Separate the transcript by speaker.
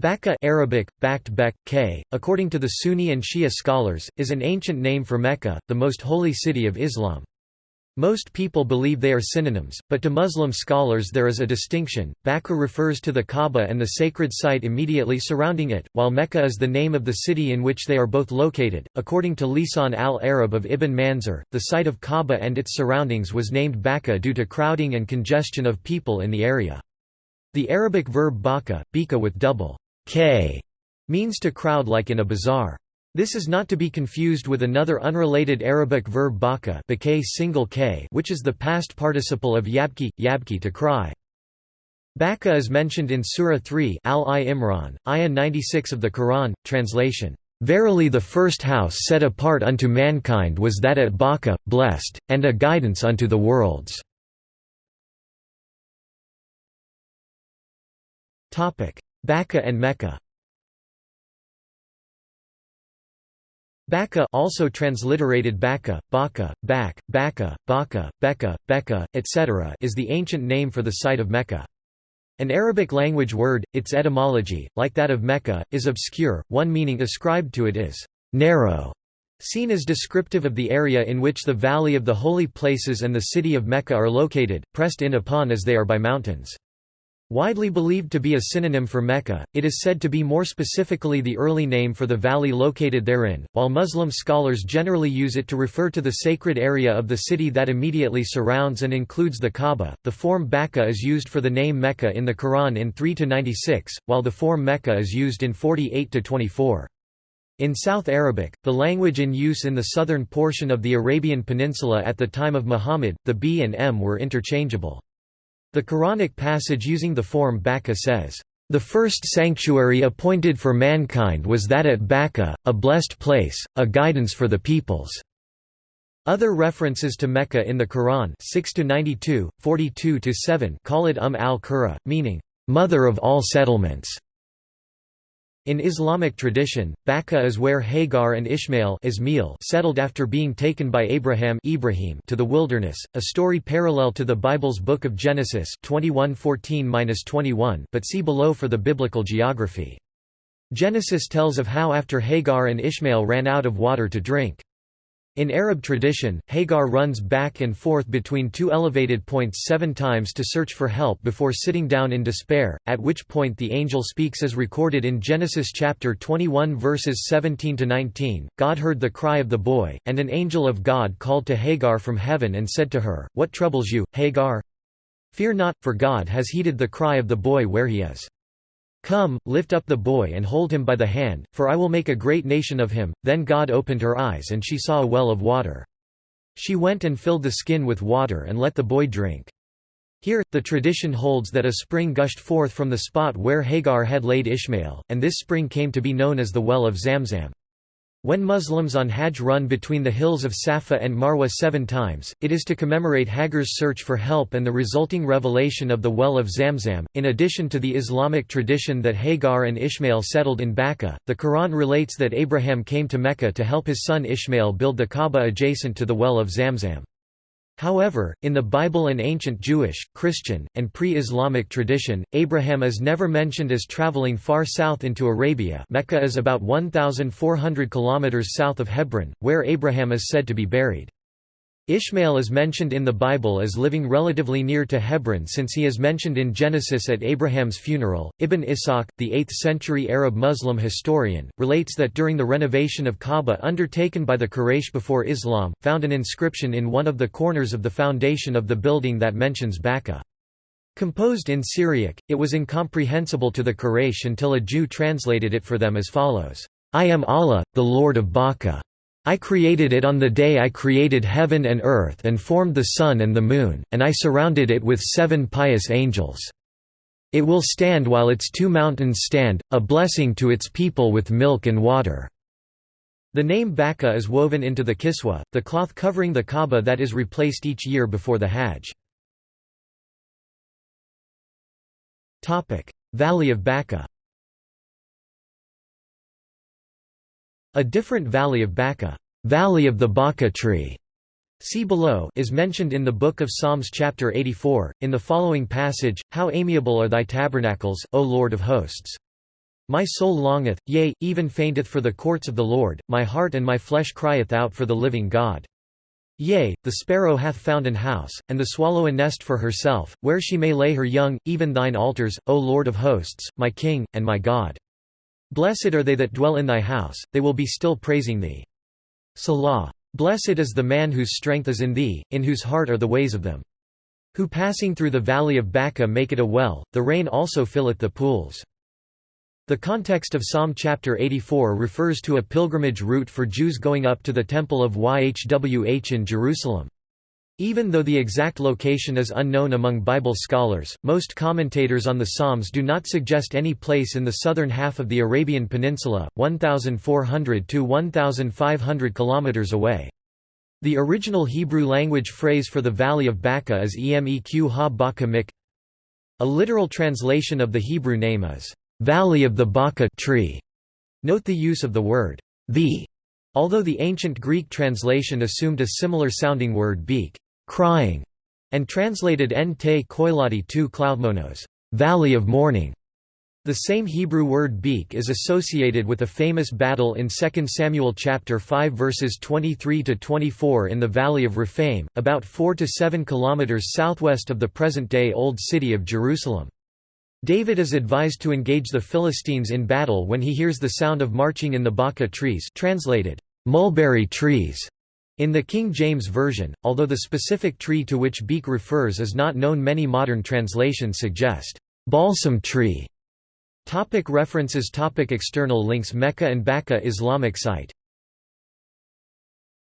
Speaker 1: Baqqa Arabic, Bakt Bek, K, according to the Sunni and Shia scholars, is an ancient name for Mecca, the most holy city of Islam. Most people believe they are synonyms, but to Muslim scholars there is a distinction. Baqqa refers to the Kaaba and the sacred site immediately surrounding it, while Mecca is the name of the city in which they are both located. According to Lisan al-Arab of Ibn Manzur, the site of Kaaba and its surroundings was named Baqqa due to crowding and congestion of people in the area. The Arabic verb baka, bika with double k means to crowd like in a bazaar. This is not to be confused with another unrelated Arabic verb baka single k which is the past participle of yabki, yabki to cry. Baka is mentioned in Surah 3 Al-Imran, Ayah 96 of the Quran, translation, "...verily the first house set apart unto mankind was that at Baka, blessed, and a guidance unto the worlds." Baqqa and Mecca Baqqa also transliterated Baka, Baka, Bak, Baka, Baka, Becca, Becca, etc. is the ancient name for the site of Mecca. An Arabic language word, its etymology, like that of Mecca, is obscure, one meaning ascribed to it is «narrow», seen as descriptive of the area in which the Valley of the Holy Places and the city of Mecca are located, pressed in upon as they are by mountains. Widely believed to be a synonym for Mecca, it is said to be more specifically the early name for the valley located therein, while Muslim scholars generally use it to refer to the sacred area of the city that immediately surrounds and includes the Kaaba. The form Baqqa is used for the name Mecca in the Quran in 3 to 96, while the form Mecca is used in 48 to 24. In South Arabic, the language in use in the southern portion of the Arabian Peninsula at the time of Muhammad, the B and M were interchangeable. The Quranic passage using the form Baqqa says, "...the first sanctuary appointed for mankind was that at Baqqa, a blessed place, a guidance for the peoples." Other references to Mecca in the Quran 6 92, 42 call it Umm al-Qura, meaning, "...mother of all settlements." In Islamic tradition, Baqqa is where Hagar and Ishmael Ismail settled after being taken by Abraham Ibrahim to the wilderness, a story parallel to the Bible's Book of Genesis 21:14-21, but see below for the biblical geography. Genesis tells of how after Hagar and Ishmael ran out of water to drink. In Arab tradition, Hagar runs back and forth between two elevated points seven times to search for help before sitting down in despair, at which point the angel speaks as recorded in Genesis chapter 21 verses 17–19, God heard the cry of the boy, and an angel of God called to Hagar from heaven and said to her, What troubles you, Hagar? Fear not, for God has heeded the cry of the boy where he is. Come, lift up the boy and hold him by the hand, for I will make a great nation of him. Then God opened her eyes and she saw a well of water. She went and filled the skin with water and let the boy drink. Here, the tradition holds that a spring gushed forth from the spot where Hagar had laid Ishmael, and this spring came to be known as the Well of Zamzam. When Muslims on Hajj run between the hills of Safa and Marwa seven times, it is to commemorate Hagar's search for help and the resulting revelation of the well of Zamzam. In addition to the Islamic tradition that Hagar and Ishmael settled in Baqqa, the Quran relates that Abraham came to Mecca to help his son Ishmael build the Kaaba adjacent to the well of Zamzam. However, in the Bible and ancient Jewish, Christian, and pre-Islamic tradition, Abraham is never mentioned as traveling far south into Arabia Mecca is about 1,400 kilometers south of Hebron, where Abraham is said to be buried. Ishmael is mentioned in the Bible as living relatively near to Hebron since he is mentioned in Genesis at Abraham's funeral. Ibn Ishaq, the 8th century Arab Muslim historian, relates that during the renovation of Kaaba undertaken by the Quraysh before Islam, found an inscription in one of the corners of the foundation of the building that mentions Baqqa. Composed in Syriac, it was incomprehensible to the Quraysh until a Jew translated it for them as follows, I am Allah, the Lord of Baqqa. I created it on the day I created heaven and earth and formed the sun and the moon, and I surrounded it with seven pious angels. It will stand while its two mountains stand, a blessing to its people with milk and water." The name Baqqa is woven into the kiswa, the cloth covering the Kaaba that is replaced each year before the Hajj. Valley of Baqqa A different valley of Baca, valley of the Baca tree, see below, is mentioned in the Book of Psalms chapter 84, in the following passage, How amiable are thy tabernacles, O Lord of hosts! My soul longeth, yea, even fainteth for the courts of the Lord, my heart and my flesh crieth out for the living God. Yea, the sparrow hath found an house, and the swallow a nest for herself, where she may lay her young, even thine altars, O Lord of hosts, my King, and my God. Blessed are they that dwell in thy house, they will be still praising thee. Selah. Blessed is the man whose strength is in thee, in whose heart are the ways of them. Who passing through the valley of Baca make it a well, the rain also filleth the pools. The context of Psalm chapter 84 refers to a pilgrimage route for Jews going up to the Temple of Yhwh in Jerusalem. Even though the exact location is unknown among Bible scholars, most commentators on the Psalms do not suggest any place in the southern half of the Arabian Peninsula, 1,400 to 1,500 kilometers away. The original Hebrew language phrase for the Valley of Baca is Emeq ha Baca Mik. A literal translation of the Hebrew name is, "...valley of the Baca tree". Note the use of the word, the, although the ancient Greek translation assumed a similar sounding word beak crying, and translated en te koilati tu cloudmonos, valley of mourning. The same Hebrew word beak is associated with a famous battle in 2 Samuel chapter 5 verses 23 to 24 in the valley of Rephaim, about 4 to 7 kilometers southwest of the present-day old city of Jerusalem. David is advised to engage the Philistines in battle when he hears the sound of marching in the Baca trees, translated mulberry trees. In the King James Version, although the specific tree to which beak refers is not known many modern translations suggest, "...balsam tree". Topic references Topic External links Mecca and Baca Islamic site